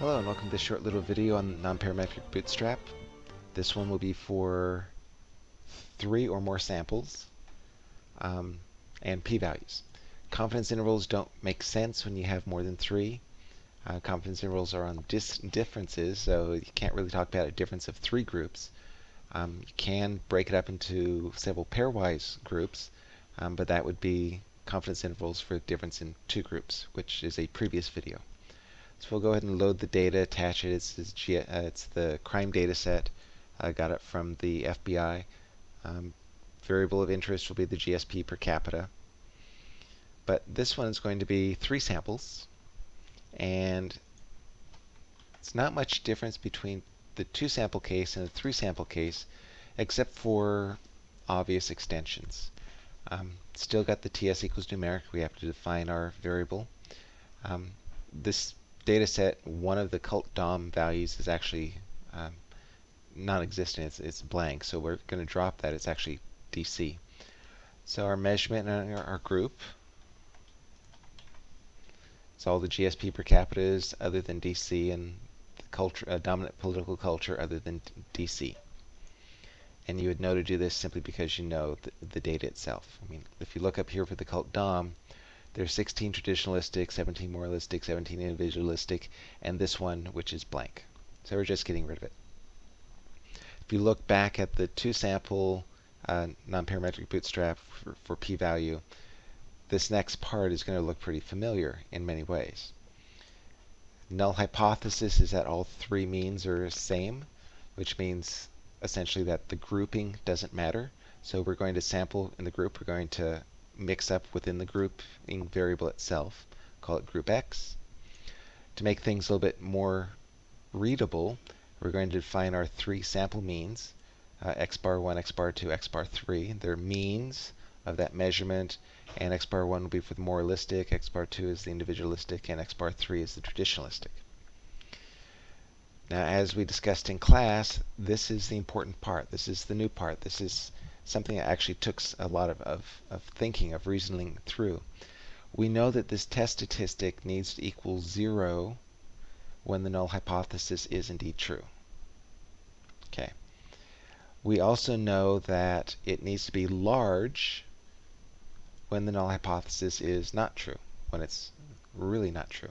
Hello and welcome to this short little video on nonparametric bootstrap. This one will be for three or more samples um, and p-values. Confidence intervals don't make sense when you have more than three. Uh, confidence intervals are on differences, so you can't really talk about a difference of three groups. Um, you can break it up into several pairwise groups, um, but that would be confidence intervals for difference in two groups, which is a previous video. So we'll go ahead and load the data, attach it. It's, it's, uh, it's the crime data set. I got it from the FBI. Um, variable of interest will be the GSP per capita. But this one is going to be three samples. And it's not much difference between the two sample case and the three sample case, except for obvious extensions. Um, still got the TS equals numeric. We have to define our variable. Um, this data set, one of the cult DOM values is actually um, non-existent. It's, it's blank. So we're going to drop that. It's actually DC. So our measurement and our, our group it's all the GSP per capita is other than DC and the culture, uh, dominant political culture other than DC. And you would know to do this simply because you know the, the data itself. I mean, if you look up here for the cult DOM, there's 16 traditionalistic, 17 moralistic, 17 individualistic, and this one, which is blank. So we're just getting rid of it. If you look back at the two-sample uh, non-parametric bootstrap for, for p-value, this next part is going to look pretty familiar in many ways. Null hypothesis is that all three means are the same, which means essentially that the grouping doesn't matter. So we're going to sample in the group. We're going to mix up within the grouping variable itself. Call it group x. To make things a little bit more readable, we're going to define our three sample means, uh, x bar 1, x bar 2, x bar 3. They're means of that measurement, and x bar 1 will be for the moralistic, x bar 2 is the individualistic, and x bar 3 is the traditionalistic. Now, as we discussed in class, this is the important part. This is the new part. This is something that actually took a lot of, of, of thinking, of reasoning through. We know that this test statistic needs to equal 0 when the null hypothesis is indeed true. Okay. We also know that it needs to be large when the null hypothesis is not true, when it's really not true.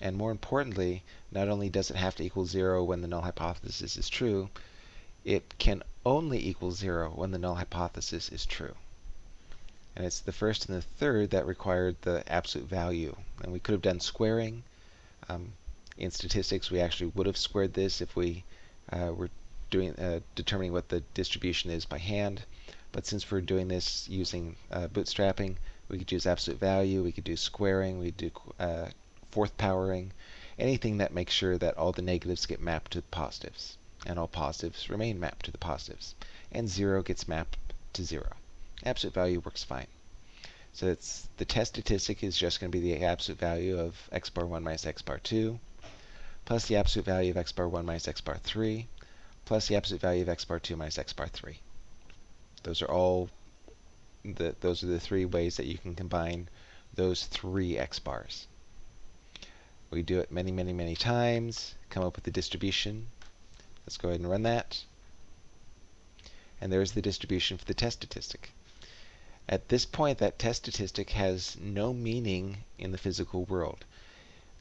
And more importantly, not only does it have to equal 0 when the null hypothesis is true, it can only equal 0 when the null hypothesis is true. And it's the first and the third that required the absolute value. And we could have done squaring. Um, in statistics, we actually would have squared this if we uh, were doing uh, determining what the distribution is by hand. But since we're doing this using uh, bootstrapping, we could use absolute value, we could do squaring, we could do uh, fourth powering, anything that makes sure that all the negatives get mapped to positives and all positives remain mapped to the positives. And 0 gets mapped to 0. Absolute value works fine. So it's the test statistic is just going to be the absolute value of x bar 1 minus x bar 2, plus the absolute value of x bar 1 minus x bar 3, plus the absolute value of x bar 2 minus x bar 3. Those are all the, those are the three ways that you can combine those three x bars. We do it many, many, many times, come up with the distribution, Let's go ahead and run that. And there's the distribution for the test statistic. At this point, that test statistic has no meaning in the physical world.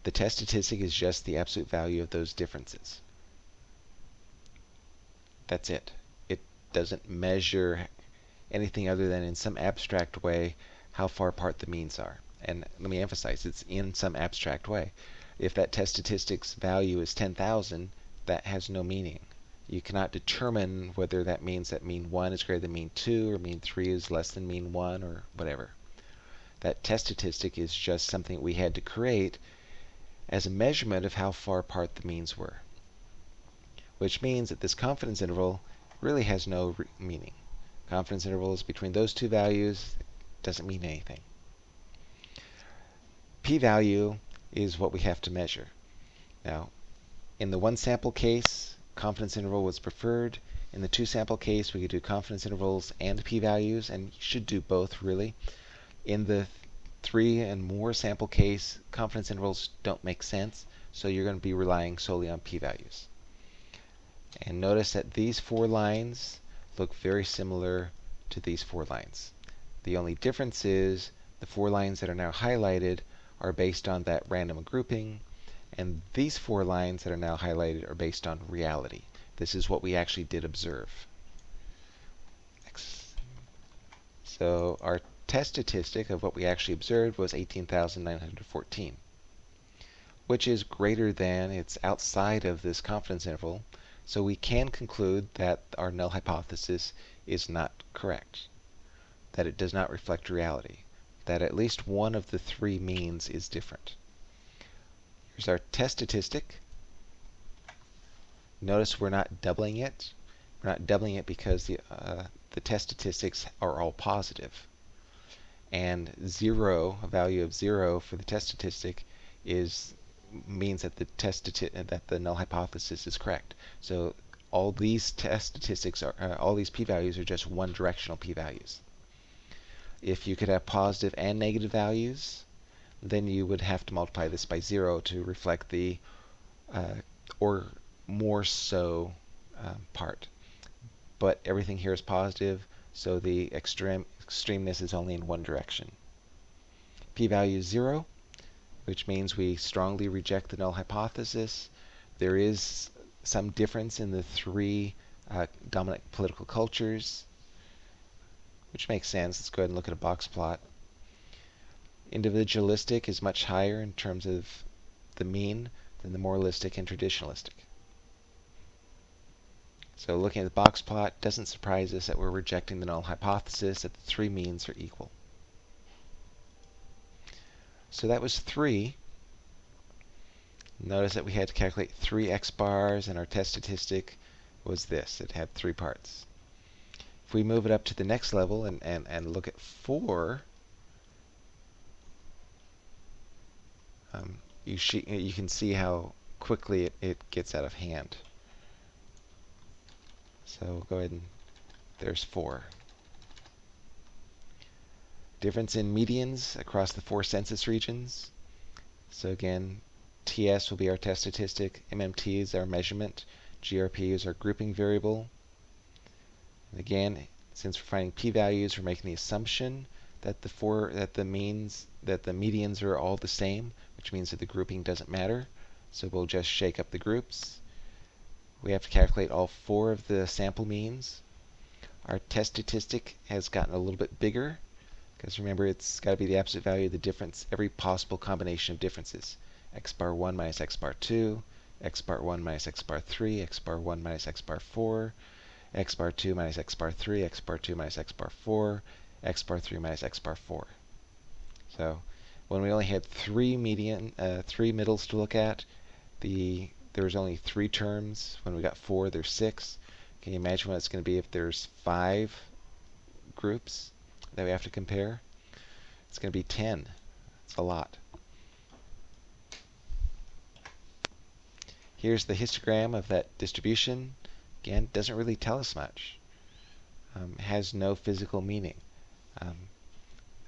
The test statistic is just the absolute value of those differences. That's it. It doesn't measure anything other than in some abstract way how far apart the means are. And let me emphasize, it's in some abstract way. If that test statistic's value is 10,000, that has no meaning. You cannot determine whether that means that mean 1 is greater than mean 2 or mean 3 is less than mean 1 or whatever. That test statistic is just something we had to create as a measurement of how far apart the means were. Which means that this confidence interval really has no meaning. Confidence intervals between those two values doesn't mean anything. P-value is what we have to measure. Now, in the one sample case, confidence interval was preferred. In the two sample case, we could do confidence intervals and p-values, and should do both really. In the three and more sample case, confidence intervals don't make sense, so you're going to be relying solely on p-values. And notice that these four lines look very similar to these four lines. The only difference is the four lines that are now highlighted are based on that random grouping, and these four lines that are now highlighted are based on reality. This is what we actually did observe. So our test statistic of what we actually observed was 18,914, which is greater than, it's outside of this confidence interval, so we can conclude that our null hypothesis is not correct, that it does not reflect reality, that at least one of the three means is different. Here's our test statistic. Notice we're not doubling it. We're not doubling it because the, uh, the test statistics are all positive. And zero, a value of zero for the test statistic is means that the test that the null hypothesis is correct. So all these test statistics are uh, all these p-values are just one directional p-values. If you could have positive and negative values, then you would have to multiply this by zero to reflect the uh, or more so uh, part. But everything here is positive, so the extreme extremeness is only in one direction. p-value is zero which means we strongly reject the null hypothesis. There is some difference in the three uh, dominant political cultures, which makes sense. Let's go ahead and look at a box plot. Individualistic is much higher in terms of the mean than the moralistic and traditionalistic. So looking at the box plot doesn't surprise us that we're rejecting the null hypothesis that the three means are equal. So that was 3. Notice that we had to calculate 3 x bars, and our test statistic was this. It had three parts. If we move it up to the next level and, and, and look at 4, um, you, you can see how quickly it, it gets out of hand. So go ahead and there's 4. Difference in medians across the four census regions. So again, TS will be our test statistic, MMT is our measurement, GRP is our grouping variable. And again, since we're finding p-values, we're making the assumption that the four that the means that the medians are all the same, which means that the grouping doesn't matter. So we'll just shake up the groups. We have to calculate all four of the sample means. Our test statistic has gotten a little bit bigger because remember, it's got to be the absolute value of the difference, every possible combination of differences. x bar 1 minus x bar 2, x bar 1 minus x bar 3, x bar 1 minus x bar 4, x bar 2 minus x bar 3, x bar 2 minus x bar 4, x bar 3 minus x bar 4. So when we only had three median, uh, three middles to look at, the there was only three terms. When we got four, there's six. Can you imagine what it's going to be if there's five groups? that we have to compare, it's going to be 10. It's a lot. Here's the histogram of that distribution. Again, doesn't really tell us much. Um, has no physical meaning. Um,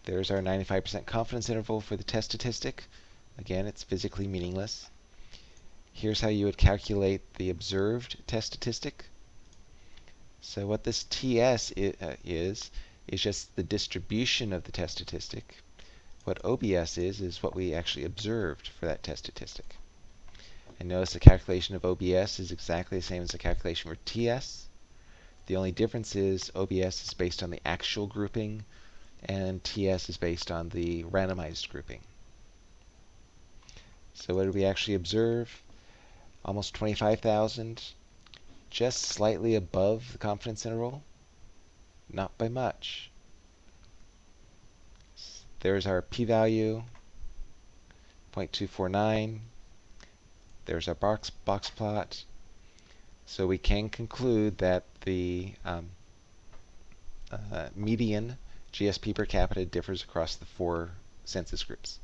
there's our 95% confidence interval for the test statistic. Again, it's physically meaningless. Here's how you would calculate the observed test statistic. So what this TS uh, is, is just the distribution of the test statistic. What OBS is, is what we actually observed for that test statistic. And notice the calculation of OBS is exactly the same as the calculation for TS. The only difference is OBS is based on the actual grouping and TS is based on the randomized grouping. So what did we actually observe? Almost 25,000, just slightly above the confidence interval not by much. There's our p-value, 0.249. There's our box, box plot. So we can conclude that the um, uh, median GSP per capita differs across the four census groups,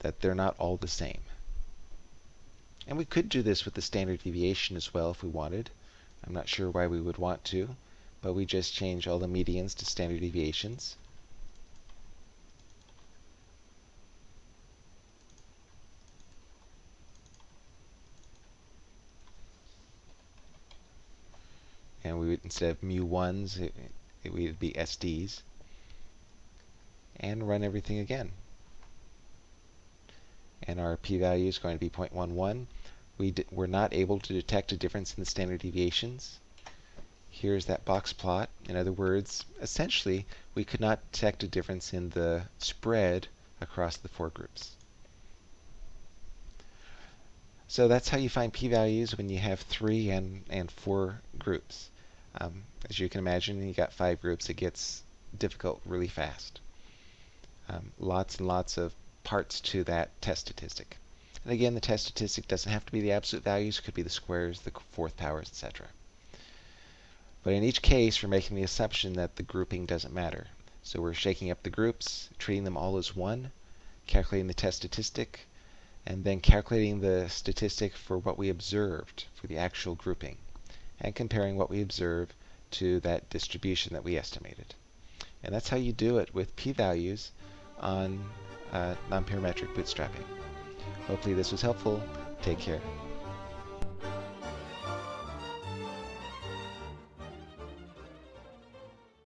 that they're not all the same. And we could do this with the standard deviation as well if we wanted. I'm not sure why we would want to, but we just change all the medians to standard deviations. And we would, instead of mu1s, it, it, it would be SDs. And run everything again. And our p-value is going to be 0.11. We we're not able to detect a difference in the standard deviations. Here's that box plot. In other words, essentially, we could not detect a difference in the spread across the four groups. So that's how you find p-values when you have three and, and four groups. Um, as you can imagine, you got five groups, it gets difficult really fast. Um, lots and lots of parts to that test statistic. And again, the test statistic doesn't have to be the absolute values, it could be the squares, the fourth powers, etc. But in each case, we're making the assumption that the grouping doesn't matter. So we're shaking up the groups, treating them all as one, calculating the test statistic, and then calculating the statistic for what we observed for the actual grouping, and comparing what we observe to that distribution that we estimated. And that's how you do it with p-values on uh, nonparametric bootstrapping. Hopefully this was helpful. Take care.